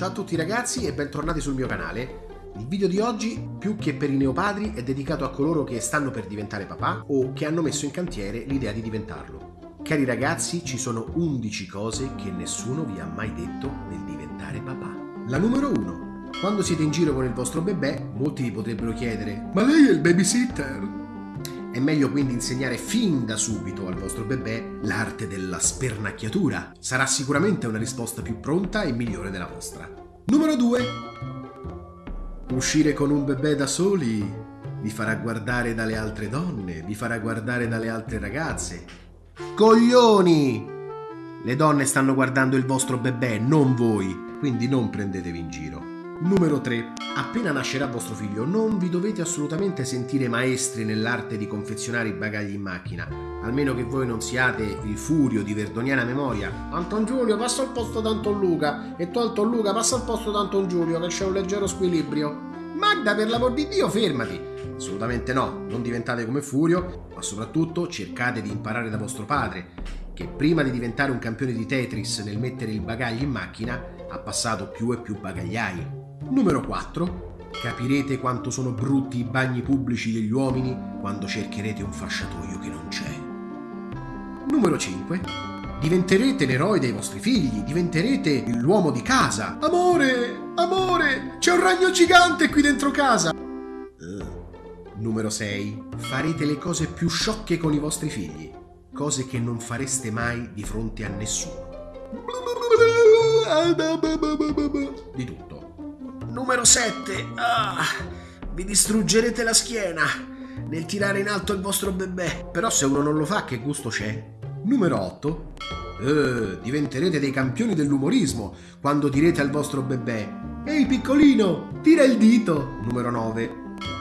Ciao a tutti ragazzi e bentornati sul mio canale. Il video di oggi, più che per i neopadri, è dedicato a coloro che stanno per diventare papà o che hanno messo in cantiere l'idea di diventarlo. Cari ragazzi, ci sono 11 cose che nessuno vi ha mai detto nel diventare papà. La numero 1. Quando siete in giro con il vostro bebè, molti vi potrebbero chiedere Ma lei è il babysitter? È meglio quindi insegnare fin da subito al vostro bebè l'arte della spernacchiatura. Sarà sicuramente una risposta più pronta e migliore della vostra. Numero 2. Uscire con un bebè da soli vi farà guardare dalle altre donne, vi farà guardare dalle altre ragazze. Coglioni! Le donne stanno guardando il vostro bebè, non voi, quindi non prendetevi in giro. Numero 3. Appena nascerà vostro figlio non vi dovete assolutamente sentire maestri nell'arte di confezionare i bagagli in macchina, almeno che voi non siate il furio di verdoniana memoria. Anton Giulio passa al posto d'Anton Luca e tu Anton Luca passa al posto d'Anton Giulio che c'è un leggero squilibrio. Magda per l'amor di Dio fermati! Assolutamente no, non diventate come Furio, ma soprattutto cercate di imparare da vostro padre, che prima di diventare un campione di Tetris nel mettere il bagaglio in macchina ha passato più e più bagagliai. Numero 4. Capirete quanto sono brutti i bagni pubblici degli uomini quando cercherete un fasciatoio che non c'è. Numero 5. Diventerete l'eroe dei vostri figli, diventerete l'uomo di casa. Amore, amore, c'è un ragno gigante qui dentro casa. Uh. Numero 6. Farete le cose più sciocche con i vostri figli, cose che non fareste mai di fronte a nessuno. Di tutto. Numero 7. Ah, vi distruggerete la schiena nel tirare in alto il vostro bebè. Però se uno non lo fa, che gusto c'è? Numero 8. Eh, diventerete dei campioni dell'umorismo quando direte al vostro bebè Ehi piccolino, tira il dito. Numero 9.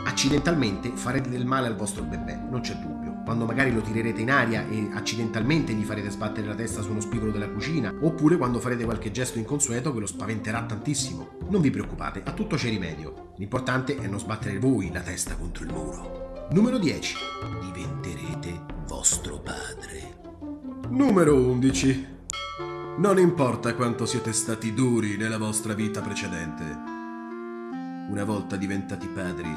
Accidentalmente farete del male al vostro bebè, non c'è dubbio quando magari lo tirerete in aria e accidentalmente gli farete sbattere la testa su uno spigolo della cucina, oppure quando farete qualche gesto inconsueto che lo spaventerà tantissimo. Non vi preoccupate, a tutto c'è rimedio. L'importante è non sbattere voi la testa contro il muro. Numero 10. Diventerete vostro padre. Numero 11. Non importa quanto siete stati duri nella vostra vita precedente. Una volta diventati padri,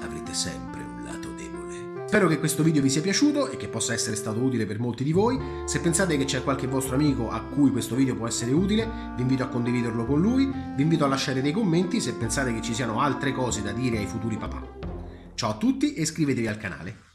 avrete sempre un lato debole. Spero che questo video vi sia piaciuto e che possa essere stato utile per molti di voi. Se pensate che c'è qualche vostro amico a cui questo video può essere utile, vi invito a condividerlo con lui, vi invito a lasciare dei commenti se pensate che ci siano altre cose da dire ai futuri papà. Ciao a tutti e iscrivetevi al canale.